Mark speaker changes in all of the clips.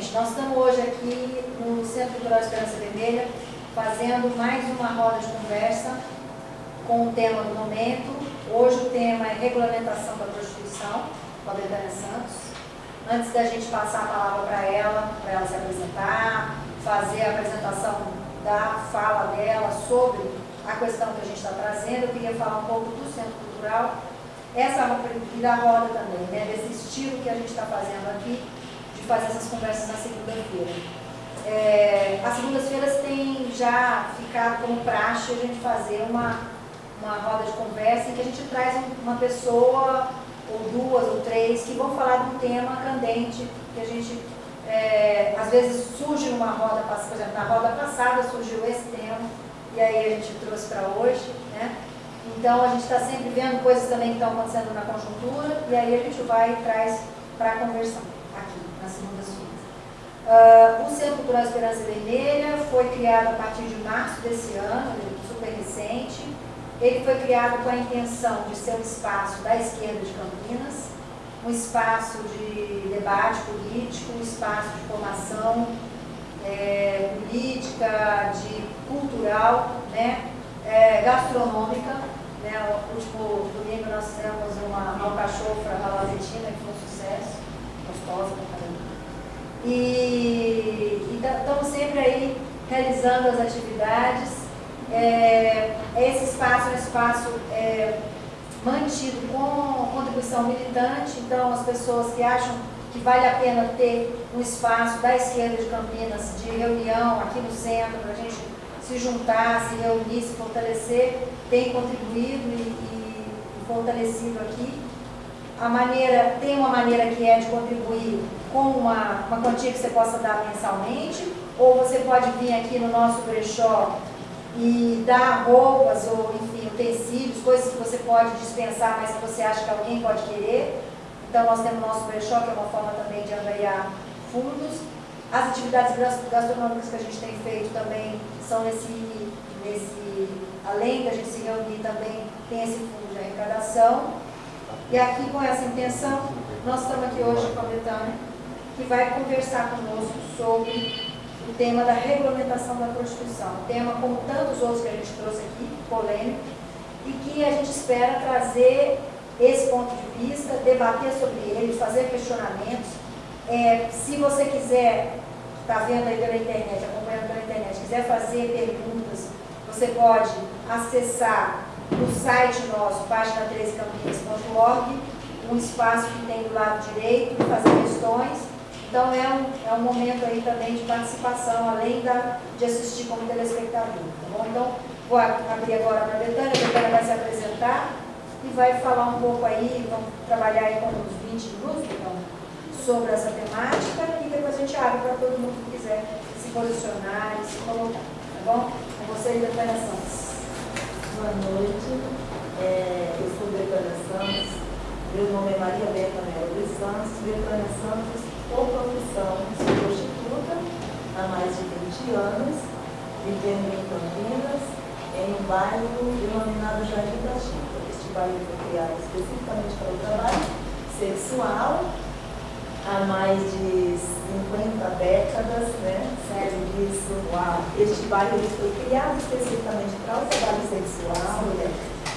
Speaker 1: gente, nós estamos hoje aqui no Centro Cultural Esperança Vermelha, fazendo mais uma roda de conversa com o tema do momento. Hoje o tema é regulamentação da prostituição, com a Betânia Santos. Antes da gente passar a palavra para ela, para ela se apresentar, fazer a apresentação da fala dela sobre a questão que a gente está trazendo, eu queria falar um pouco do Centro Cultural essa e da roda também, né, desse estilo que a gente está fazendo aqui, de fazer essas conversas na segunda-feira. É, as segundas-feiras tem já ficado como praxe a gente fazer uma, uma roda de conversa em que a gente traz uma pessoa, ou duas, ou três, que vão falar de um tema candente, que a gente, é, às vezes surge numa roda, por exemplo, na roda passada surgiu esse tema, e aí a gente trouxe para hoje, né? Então, a gente está sempre vendo coisas também que estão acontecendo na conjuntura e aí a gente vai e traz para a conversão. Uh, o Centro Cultural Esperança Vermelha foi criado a partir de março desse ano, super recente. Ele foi criado com a intenção de ser um espaço da esquerda de Campinas, um espaço de debate político, um espaço de formação é, política, de cultural, né, é, gastronômica, né? O último domingo nós fizemos uma alcachofra ralazetina, que foi um sucesso, gostosa. E estamos sempre aí realizando as atividades. É, esse espaço é um espaço é, mantido com contribuição militante, então as pessoas que acham que vale a pena ter um espaço da esquerda de Campinas de reunião aqui no centro, para a gente se juntar, se reunir, se fortalecer, tem contribuído e, e, fortalecido aqui. A maneira, tem uma maneira que é de contribuir com uma, uma quantia que você possa dar mensalmente, ou você pode vir aqui no nosso brechó e dar roupas ou, enfim, utensílios, coisas que você pode dispensar, mas que você acha que alguém pode querer. Então, nós temos o nosso brechó, que é uma forma também de angariar fundos. As atividades gastronômicas que a gente tem feito também são nesse, nesse além da gente se reunir também, tem esse fundo de arrecadação. E aqui com essa intenção, nós estamos aqui hoje com a Betânia, que vai conversar conosco sobre o tema da regulamentação da prostituição. Um tema como tantos outros que a gente trouxe aqui, polêmico, e que a gente espera trazer esse ponto de vista, debater sobre ele, fazer questionamentos. É, se você quiser está vendo aí pela internet, acompanhando pela internet, quiser fazer perguntas, você pode acessar o site nosso, página13campinas.org, um espaço que tem do lado direito, fazer questões. Então é um, é um momento aí também de participação, além da, de assistir como telespectador, tá bom? Então, vou abrir agora para a Betânia, a Betânia vai se apresentar e vai falar um pouco aí, vamos trabalhar aí com uns 20 minutos, então, sobre essa temática e depois a gente abre para todo mundo que quiser se posicionar e se colocar, tá bom? Com vocês, Betânia Santos.
Speaker 2: Boa noite, é, eu sou Betânia Santos, meu nome é Maria dos Santos, Betânia Santos, por profissão, prostituta há mais de 20 anos, vivendo em Campinas, em um bairro denominado Jardim da Chica. Este bairro foi criado especificamente para o trabalho sexual há mais de 50 décadas, né? Sério disso. Uau. Este bairro foi criado especificamente para o trabalho sexual, né?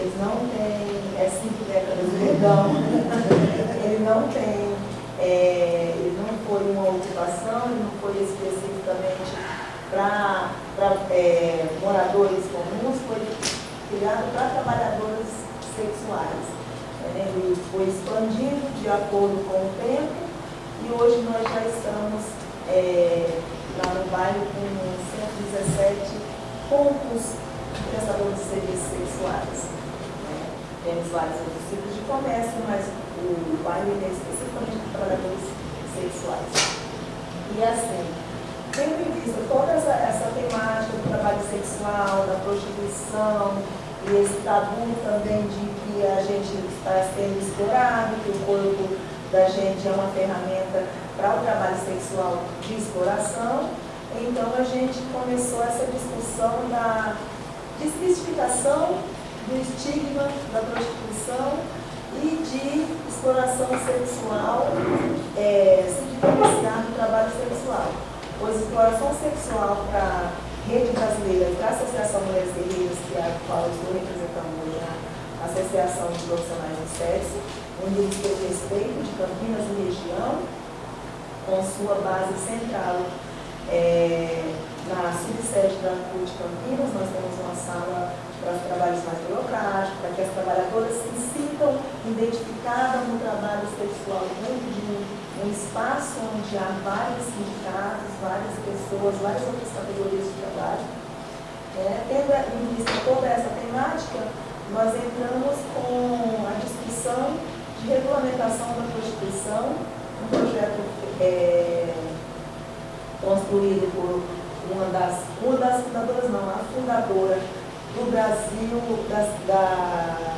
Speaker 2: Eles não têm, é cinco décadas, perdão, ele não tem, é, ele não foi uma ocupação, ele não foi especificamente para é, moradores comuns, foi criado para trabalhadoras sexuais. Ele foi expandido de acordo com o tempo e hoje nós já estamos é, lá no bairro com 117 pontos prestadores de serviços sexuais. Né? Temos vários outros tipos de comércio, mas o bairro é especificamente de trabalhadores sexuais. E assim, tendo em vista toda essa, essa temática do trabalho sexual, da prostituição, e esse tabu também de que a gente está sendo explorado, que o corpo da gente é uma ferramenta para o trabalho sexual de exploração. Então a gente começou essa discussão da desmistificação do estigma da prostituição e de exploração sexual, é, beneficiar do trabalho sexual, pois exploração sexual para a rede brasileira, para a Associação Mulheres Guerreiras, que é a qual eu estou representando a Associação de Profissionais do Sexo, onde eles têm respeito de Campinas e região, com sua base central é, na subsede da CUT Campinas, nós temos uma sala para os trabalhos mais burocráticos, para que as trabalhadoras se sintam identificadas no trabalho sexual dentro de um, um espaço onde há vários sindicatos, várias pessoas, várias outras categorias de trabalho. É, tendo em vista toda essa temática, nós entramos com a discussão de regulamentação da prostituição, um projeto é, construído por uma das, uma das fundadoras, não, a fundadora do Brasil, da, da,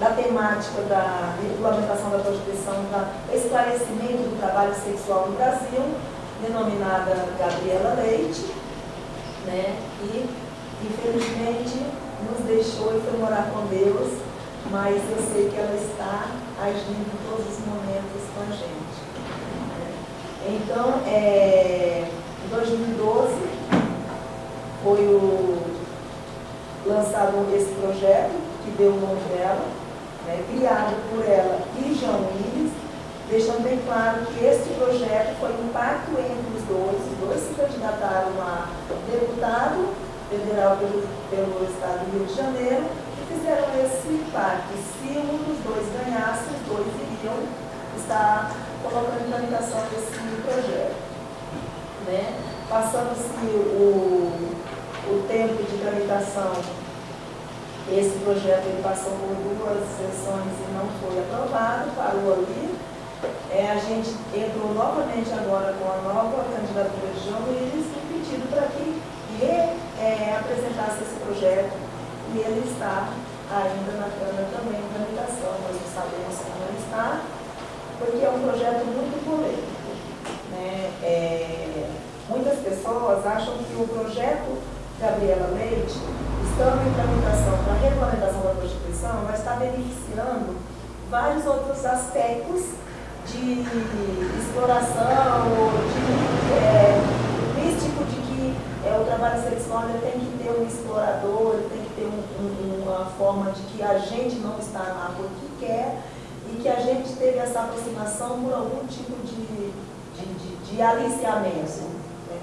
Speaker 2: da temática da regulamentação da prostituição, da esclarecimento do trabalho sexual no Brasil, denominada Gabriela Leite, né? e infelizmente nos deixou e foi morar com Deus, mas eu sei que ela está agindo em todos os momentos com a gente. Então, é, em 2012, foi o lançado esse projeto, que deu o nome dela, né, criado por ela e João Willis, deixando bem claro que este projeto foi um pacto entre os dois, os dois se candidataram a deputado federal pelo, pelo estado do Rio de Janeiro e fizeram esse pacto. Se um dos dois ganhasse, os dois iriam estar colocando em tramitação esse projeto. Né? Passando-se o o tempo de tramitação, esse projeto ele passou por duas sessões e não foi aprovado, parou ali. É, a gente entrou novamente agora com a nova candidatura de João Luiz e pedido para que re, é, apresentasse esse projeto e ele está ainda na Câmara também em tramitação, nós não sabemos como ele está, porque é um projeto muito polêmico. Né? É, muitas pessoas acham que o projeto Gabriela Leite, estando em tramitação para a regulamentação da prostituição, vai estar beneficiando vários outros aspectos de exploração, de é, místico de que é, o trabalho sexual tem que ter um explorador, tem que ter um, um, uma forma de que a gente não está lá porque quer e que a gente teve essa aproximação por algum tipo de, de, de, de aliciamento. Né?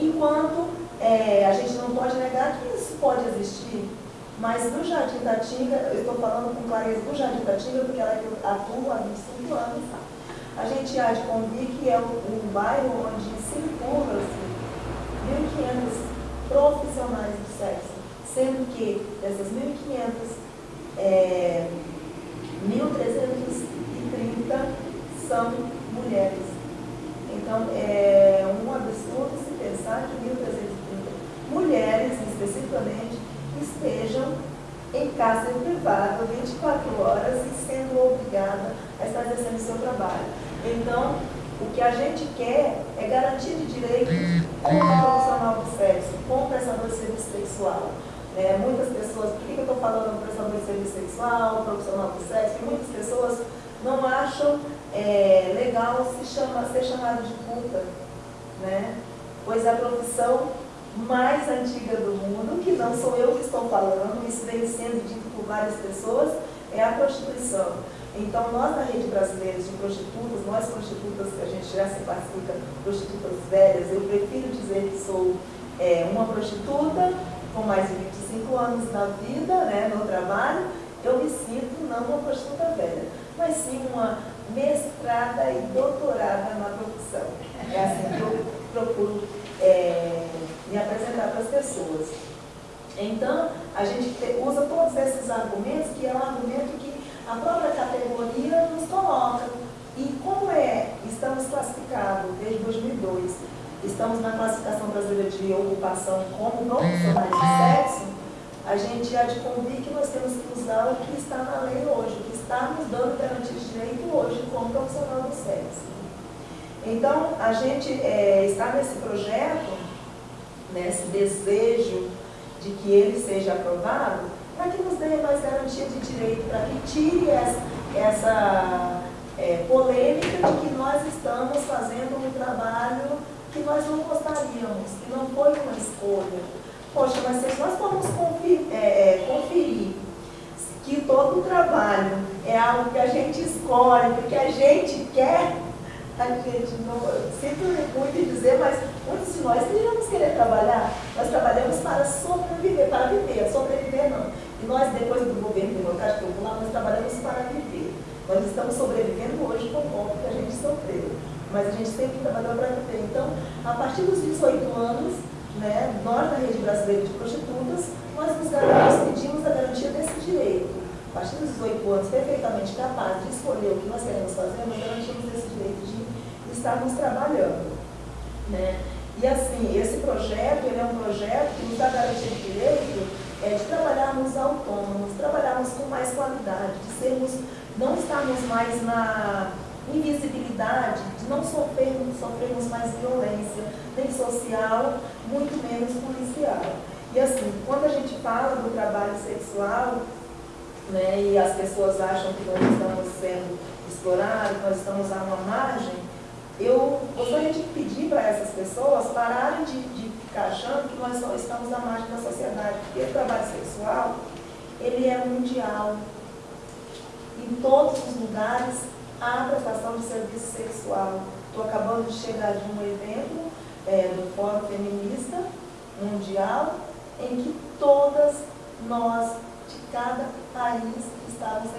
Speaker 2: Enquanto é, a gente não pode negar que isso pode existir, mas no Jardim da Tinga, eu estou falando com clareza do Jardim da Tinga, porque ela atua há 25 anos. Tá? A gente há de convir que é um, bairro onde circulam-se 1.500 profissionais do sexo, sendo que dessas 1.500, é, 1.330 são mulheres. Então, é um absurdo se pensar que 1.330 mulheres, especificamente, estejam em casa privada 24 horas e sendo obrigada a estar exercendo seu trabalho. Então, o que a gente quer é garantir de direitos com o profissional do sexo, com o prestador de serviço sexual. É, muitas pessoas, por que eu estou falando do prestador de serviço sexual, profissional do sexo? Porque muitas pessoas não acham é, legal se chama, ser chamado de puta, né? pois a profissão mais antiga do mundo, que não sou eu que estou falando, isso vem sendo dito por várias pessoas, é a prostituição. Então, nós na rede brasileira de prostitutas, nós prostitutas que a gente já se classifica, prostitutas velhas, eu prefiro dizer que sou é, uma prostituta com mais de 25 anos na vida, né, no trabalho, eu me sinto não uma prostituta velha, mas sim uma mestrada e doutorada na profissão. É assim que eu procuro é, me apresentar para as pessoas. Então, a gente usa todos esses argumentos, que é um argumento que a própria categoria nos coloca. E como é, estamos classificados desde 2002, estamos na classificação brasileira de ocupação como profissionais de sexo, a gente há de convir que nós temos que usar o que está na lei hoje, o que está nos dando garantia de direito hoje como profissional do sexo. Então, a gente é, está nesse projeto né, esse desejo de que ele seja aprovado, para que nos dê mais garantia de direito, para que tire essa, essa é, polêmica de que nós estamos fazendo um trabalho que nós não gostaríamos, que não foi uma escolha. Poxa, mas se nós formos conferir, é, é, conferir que todo o trabalho é algo que a gente escolhe, porque a gente quer, a gente não, sinto muito em dizer, mas muitos de nós não iríamos querer trabalhar, nós trabalhamos para sobreviver, para viver, sobreviver não. E nós, depois do governo democrático popular, nós trabalhamos para viver. Nós estamos sobrevivendo hoje com o golpe que a gente sofreu. Mas a gente sempre trabalhou para viver. Então, a partir dos 18 anos, né, nós da Rede Brasileira de Prostitutas, nós nos pedimos a garantia desse direito. A partir dos 18 anos, perfeitamente capazes de escolher o que nós queremos fazer, nós garantimos esse direito de estarmos trabalhando. Né? E assim, esse projeto, ele é um projeto que nos dá garantia de direito é, de trabalharmos autônomos, trabalharmos com mais qualidade, de sermos não estamos mais na invisibilidade, de não sofrermos, sofrermos mais violência, nem social, muito menos policial. E assim, quando a gente fala do trabalho sexual, né, e as pessoas acham que nós estamos sendo explorados, nós estamos a uma margem, eu gostaria de pedir para essas pessoas pararem de, de ficar achando que nós só estamos na margem da sociedade, porque o trabalho sexual, ele é mundial, em todos os lugares há prestação de serviço sexual. Estou acabando de chegar de um evento é, do Fórum Feminista Mundial, em que todas nós, de cada país, estávamos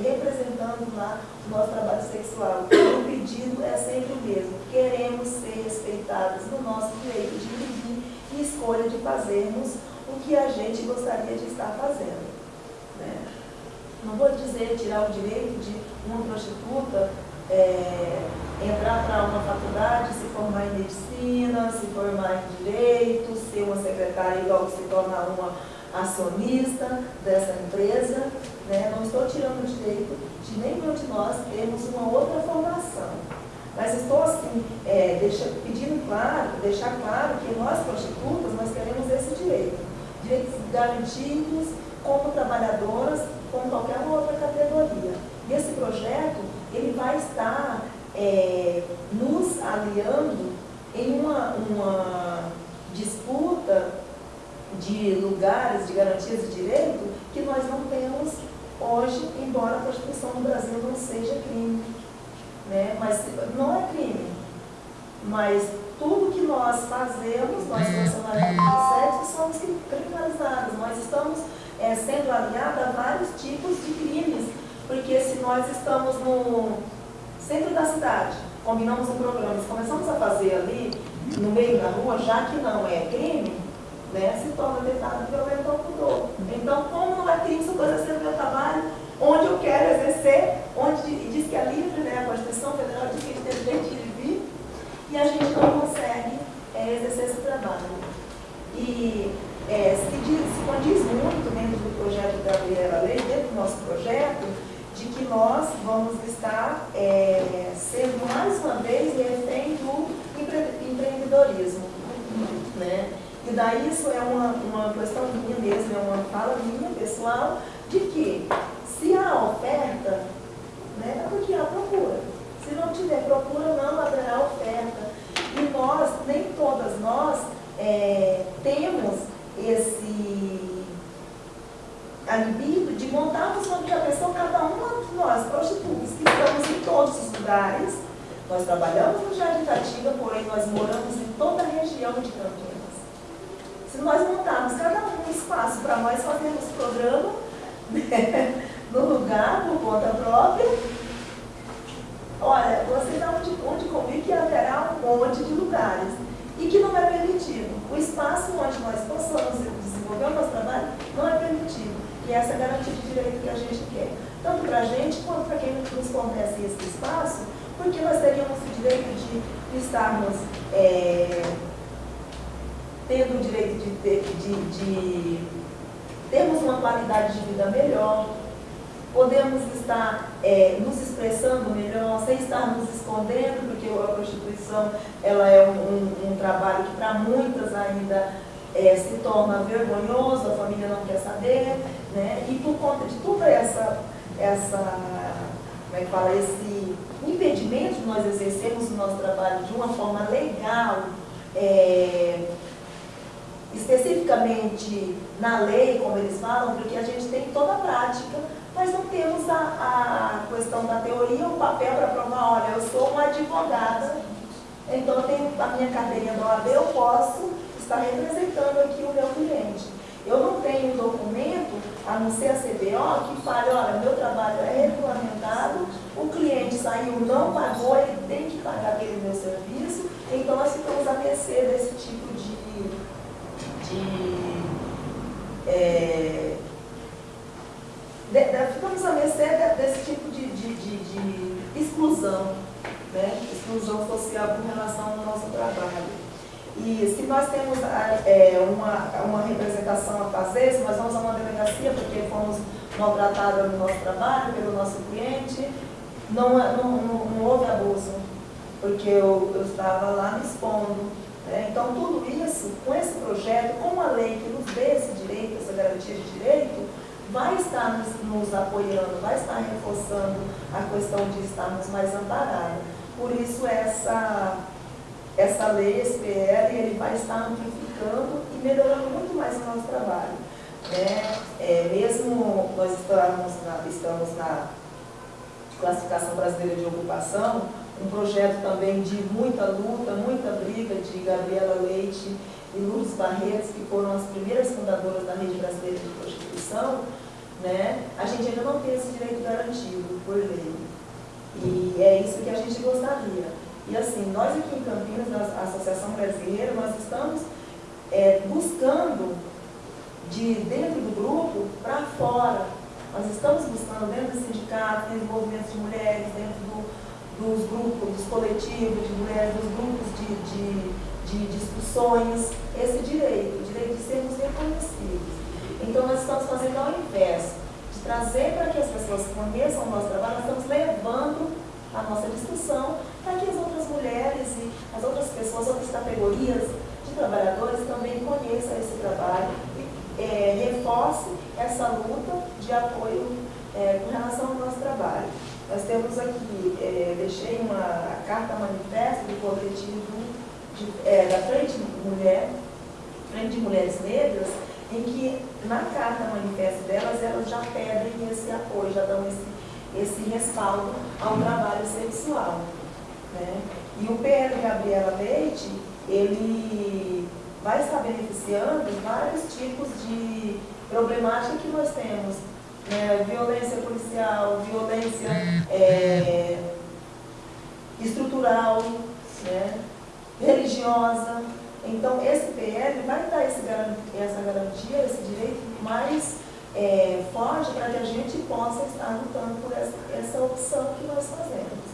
Speaker 2: representando lá o nosso trabalho sexual. O pedido é sempre o mesmo. Queremos ser respeitadas no nosso direito de viver e escolha de fazermos o que a gente gostaria de estar fazendo. Né? não vou dizer tirar o direito de uma prostituta é, entrar para uma faculdade, se formar em medicina, se formar em direito, ser uma secretária e logo se tornar uma acionista dessa empresa. Né? Não estou tirando o direito de nenhum de nós termos uma outra formação. Mas estou assim, é, deixa, pedindo claro, deixar claro que nós prostitutas, nós queremos esse direito. Direitos garantidos como trabalhadoras como qualquer outra categoria. E esse projeto, ele vai estar é, nos aliando em uma, uma disputa de lugares, de garantias de direito, que nós não temos hoje, embora a prostituição no Brasil não seja crime. Né? Mas não é crime. Mas tudo que nós fazemos, nós funcionários de sexo, somos criminalizados. Nós estamos é, sendo alinhada a vários tipos de crimes, porque se nós estamos no centro da cidade, combinamos um programa, se começamos a fazer ali, no meio da rua, já que não é crime, né, se torna detado violento ao pudor. Então, como não é crime, são coisas sendo meu trabalho, onde eu quero exercer, onde diz que é livre, né, a Constituição Federal diz que a gente tem direito de vir, e a gente não consegue é, exercer esse trabalho. E é, se, diz, se condiz muito dentro do projeto da Lei, dentro do nosso projeto, de que nós vamos estar é, sendo mais uma vez refém do empreendedorismo. Né? E daí isso é uma, uma questão minha mesmo, é uma fala minha pessoal, de que se há oferta, né, é porque há procura. Se não tiver procura, não haverá oferta. E nós, nem todas nós, é, temos esse libido de montarmos uma habitação, cada nós, prostitutas, que estamos em todos os lugares. Nós trabalhamos no Jardim Tatinga, porém nós moramos em toda a região de Campinas. Se nós montarmos cada um um espaço para nós fazermos programa né, no lugar, por conta própria, olha, vocês vão de, onde comigo que haverá um monte de lugares e que não é permitido. O espaço onde nós possamos desenvolver o nosso trabalho não é permitido. E essa é a garantia de direito que a gente quer. Tanto para a gente quanto para quem nos fornece esse espaço, porque nós teríamos o direito de estarmos é, tendo o direito de, de, de, de termos uma qualidade de vida melhor, podemos estar é, nos expressando melhor, sem estar nos escondendo, porque a prostituição ela é um, um, um trabalho que para muitas ainda é, se torna vergonhoso, a família não quer saber, né? e por conta de toda essa, essa como é que fala, esse impedimento de nós exercermos o nosso trabalho de uma forma legal, é, especificamente na lei, como eles falam, porque a gente tem toda a prática, mas não temos a, a questão da teoria, o papel para provar, olha, eu sou uma advogada, então eu tenho a minha carteirinha da OAB, eu posso estar representando aqui o meu cliente. Eu não tenho um documento, a não ser a CBO, que fale, olha, meu trabalho é regulamentado, o cliente saiu, não pagou, ele tem que pagar aquele meu serviço, então nós ficamos a mercê desse tipo de, de é, de, de, ficamos a mercê desse tipo de, de, de exclusão, né? exclusão social com relação ao nosso trabalho. E se nós temos é, uma, uma representação a fazer, se nós vamos a uma delegacia porque fomos maltratados no nosso trabalho, pelo nosso cliente, não, não, não, não houve abuso, porque eu, eu estava lá me expondo. Né? Então, tudo isso, com esse projeto, com a lei que nos dê esse direito, essa garantia de direito, vai estar nos, nos apoiando, vai estar reforçando a questão de estarmos mais amparados. Por isso, essa, essa lei, esse PL, ele vai estar amplificando e melhorando muito mais o nosso trabalho. Né? É, mesmo nós estamos na, estamos na classificação brasileira de ocupação, um projeto também de muita luta, muita briga de Gabriela Leite e Lourdes Barretos, que foram as primeiras fundadoras da Rede Brasileira de Prostituição, né, a gente ainda não tem esse direito garantido por lei. E é isso que a gente gostaria. E assim, nós aqui em Campinas, na Associação Brasileira, nós estamos é, buscando de dentro do grupo para fora. Nós estamos buscando dentro do sindicato, dentro do movimento de mulheres, dentro do, dos grupos, dos coletivos de mulheres, dos grupos de, de, de discussões, esse direito, o direito de sermos reconhecidos. Então, nós estamos fazendo ao inverso, de trazer para que as pessoas conheçam o nosso trabalho, nós estamos levando a nossa discussão para que as outras mulheres e as outras pessoas, outras categorias de trabalhadores também conheçam esse trabalho e é, reforce essa luta de apoio é, com relação ao nosso trabalho. Nós temos aqui, é, deixei uma carta manifesto do coletivo de, é, da Frente Mulher, Frente de Mulheres Negras, em que na carta manifesto delas, elas já pedem esse apoio, já dão esse, esse respaldo ao trabalho sexual. Né? E o PL Gabriela Leite, ele vai estar beneficiando vários tipos de problemática que nós temos. Né? Violência policial, violência é, estrutural, né? religiosa, então, esse PL vai dar esse, essa garantia, esse direito mais é, para que a gente possa estar lutando por essa, essa opção que nós fazemos.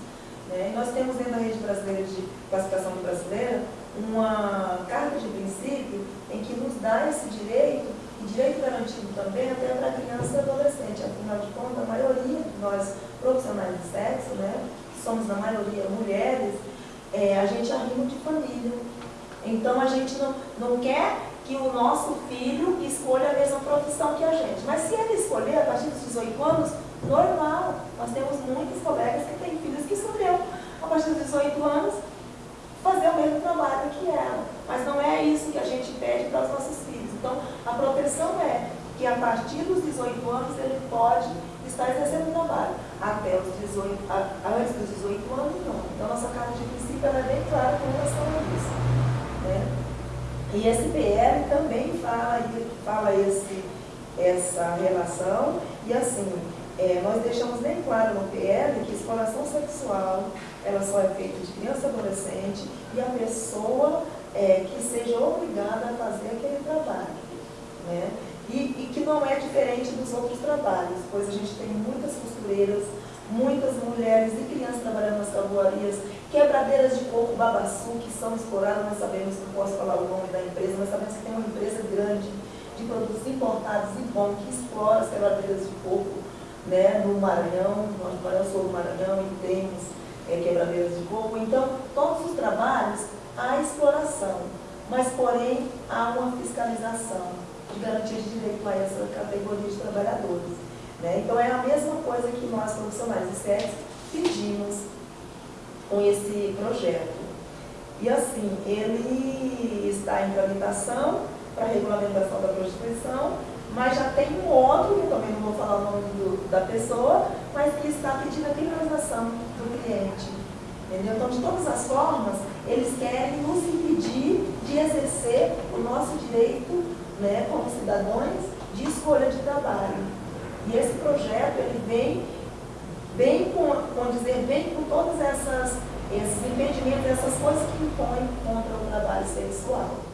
Speaker 2: Né? Nós temos dentro da rede brasileira de classificação brasileira uma carta de princípio em que nos dá esse direito, e direito garantido também até para criança e adolescente. Afinal de contas, a maioria de nós profissionais de sexo, né, somos na maioria mulheres, é, a gente arrima de família. Então a gente não, não quer que o nosso filho escolha a mesma profissão que a gente. Mas se ele escolher a partir dos 18 anos, normal. Nós temos muitos colegas que têm filhos que escolheram a partir dos 18 anos fazer o mesmo trabalho que ela. Mas não é isso que a gente pede para os nossos filhos. Então a proteção é que a partir dos 18 anos ele pode estar exercendo o trabalho. Até os 18, antes dos 18 anos, não. Então nossa carta de princípio é bem clara com relação a isso. E esse PL também fala, fala esse, essa relação, e assim, é, nós deixamos bem claro no PL que exploração sexual ela só é feita de criança e adolescente e a pessoa é, que seja obrigada a fazer aquele trabalho. Né? E, e, que não é diferente dos outros trabalhos, pois a gente tem muitas costureiras, muitas mulheres e crianças trabalhando nas tabuarias, quebradeiras de coco babaçu que são exploradas, nós sabemos, não posso falar o nome da empresa, mas sabemos que tem uma empresa grande de produtos importados e bom que explora as quebradeiras de coco né, no Maranhão, nós eu sou do Maranhão e temos é, quebradeiras de coco, então todos os trabalhos há exploração, mas porém há uma fiscalização de garantia de direito a essa categoria de trabalhadores. Né? Então é a mesma coisa que nós profissionais de sexo pedimos com esse projeto. E assim, ele está em tramitação para regulamentação da prostituição, mas já tem um outro, que também não vou falar o nome do, da pessoa, mas que está pedindo a criminalização do cliente. Entendeu? Então, de todas as formas, eles querem nos impedir de exercer o nosso direito, né, como cidadãos, de escolha de trabalho. E esse projeto, ele vem, vem com, com dizer, vem com todas essas, esses impedimentos, essas coisas que impõem contra o trabalho sexual.